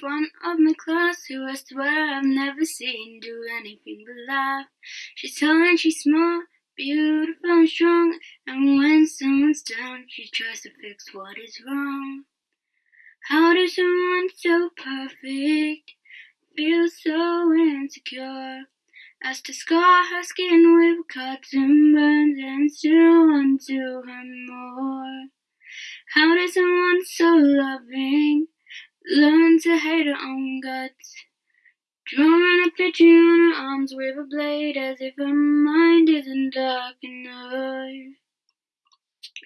front of my class who I swear I've never seen do anything but laugh. She's tall and she's smart, beautiful and strong, and when someone's down, she tries to fix what is wrong. How does someone so perfect feel so insecure? As to scar her skin with cuts and burns and still to her more. How does someone so loving learn to hate her own guts? Drawing a picture on her arms with a blade as if her mind isn't dark enough.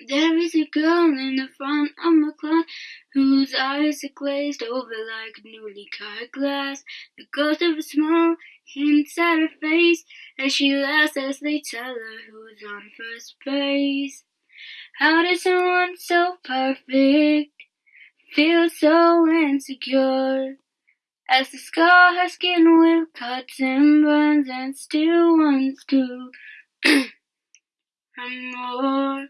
There is a girl in the front of my class whose eyes are glazed over like newly cut glass. The ghost of a smile hints at her face as she laughs as they tell her who's on first base. How does someone so perfect feel so insecure? As to scar her skin with cuts and burns and still wants to and more.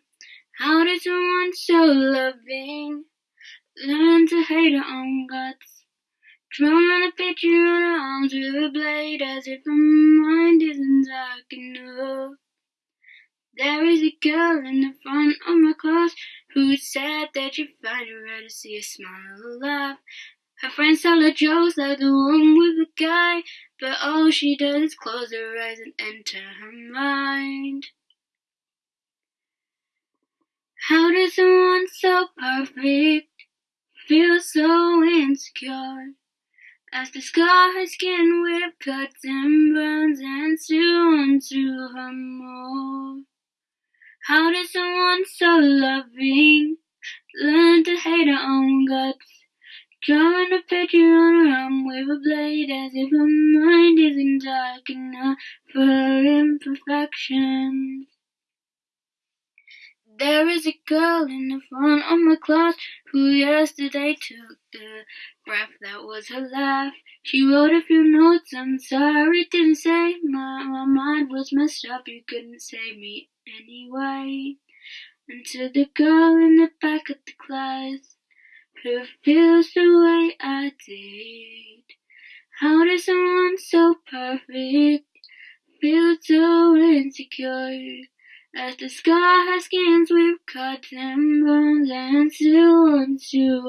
How does someone so loving learn to hate her own guts? Drawing a picture on her arms with a blade as if her mind isn't dark enough. There is a girl in the front of my class who said that you'd find it rare to see a smile or laugh. Her friends tell her jokes like the one with the guy, but all she does is close her eyes and enter her mind. How does someone so perfect feel so insecure? As to scar her skin with cuts and burns and want to her more. How does someone so loving learn to hate her own guts? Drawing a picture on her arm with a blade as if her mind isn't dark enough for imperfections. There is a girl in the front of my class who yesterday took the breath that was her laugh. She wrote a few notes, I'm sorry, didn't say. My, my mind was messed up, you couldn't save me anyway. And to the girl in the back of the class who feels the way I did. How does someone so perfect feel so insecure? As the her skins with cuts and burns and still wants to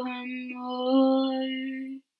more.